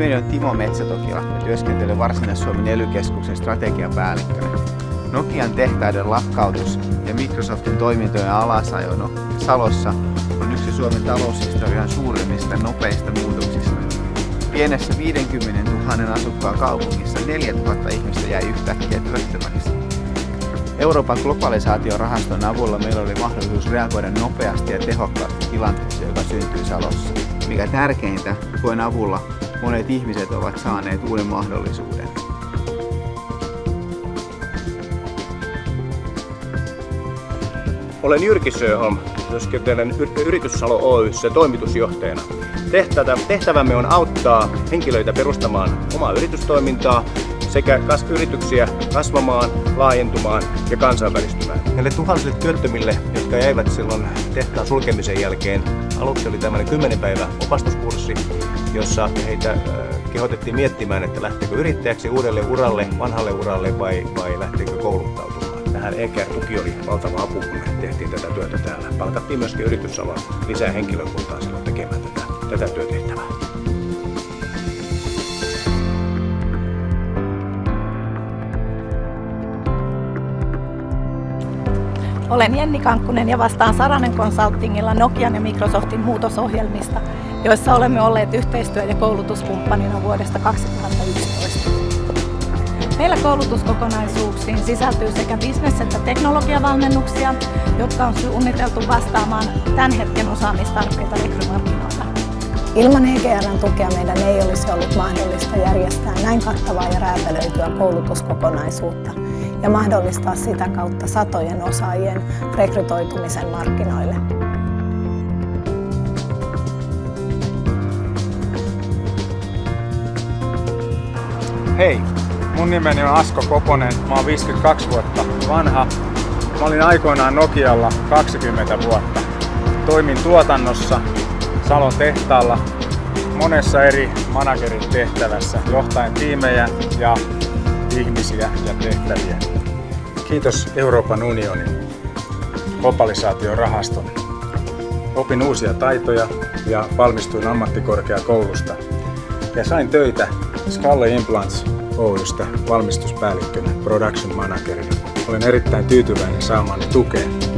Nimeni on Timo Metsätokila ja työskentelen Varsinais-Suomen ely strategiapäällikkönä. Nokian tehtaiden lakkautus ja Microsoftin toimintojen alasajo no, Salossa on yksi Suomen taloushistorian suurimmista nopeista muutoksista. Pienessä 50 000 asukkaan kaupungissa 4000 ihmistä jäi yhtäkkiä työttömäksi. Euroopan globalisaatiorahaston avulla meillä oli mahdollisuus reagoida nopeasti ja tehokkaasti tilanteeseen, joka syntyi Salossa. Mikä tärkeintä, tuen avulla monet ihmiset ovat saaneet uuden mahdollisuuden. Olen Jyrki Söholm, työskentelen Yrityssalo Oyssä toimitusjohtajana. Tehtävämme on auttaa henkilöitä perustamaan omaa yritystoimintaa sekä yrityksiä kasvamaan, laajentumaan ja kansainvälistymään. Näille tuhansille työttömille, jotka jäivät silloin tehtaan sulkemisen jälkeen, aluksi oli tämmöinen 10 päivä opastuskurssi, jossa heitä kehotettiin miettimään, että lähteekö yrittäjäksi uudelle uralle, vanhalle uralle vai, vai lähteekö kouluttautumaan. Tähän EKR-tuki oli valtava apu, kun tehtiin tätä työtä täällä. Palkattiin myöskin yritysalan lisää henkilökuntaa silloin tekemään tätä, tätä työtehtävää. Olen Jenni Kankkunen ja vastaan Saranen Consultingilla Nokian ja Microsoftin muutosohjelmista, joissa olemme olleet yhteistyö- ja koulutuskumppanina vuodesta 2011. Meillä koulutuskokonaisuuksiin sisältyy sekä bisnes- että teknologiavalmennuksia, jotka on suunniteltu vastaamaan tämän hetken osaamistarpeita rekrymarkkinoilla. Ilman EGRn tukea meidän ei olisi ollut mahdollista järjestää näin kattavaa ja räätälöityä koulutuskokonaisuutta ja mahdollistaa sitä kautta satojen osaajien rekrytoitumisen markkinoille. Hei, mun nimeni on Asko Koponen, mä oon 52 vuotta vanha. Mä olin aikoinaan Nokialla 20 vuotta. Toimin tuotannossa Salon tehtaalla monessa eri managerin tehtävässä, johtaen tiimejä ja ihmisiä ja tehtäviä. Kiitos Euroopan unionin globalisaatiorahaston. Opin uusia taitoja ja valmistuin ammattikorkeakoulusta ja sain töitä Skalle Implants Oystä valmistuspäällikkönä, production managerina. Olen erittäin tyytyväinen saamani tukeen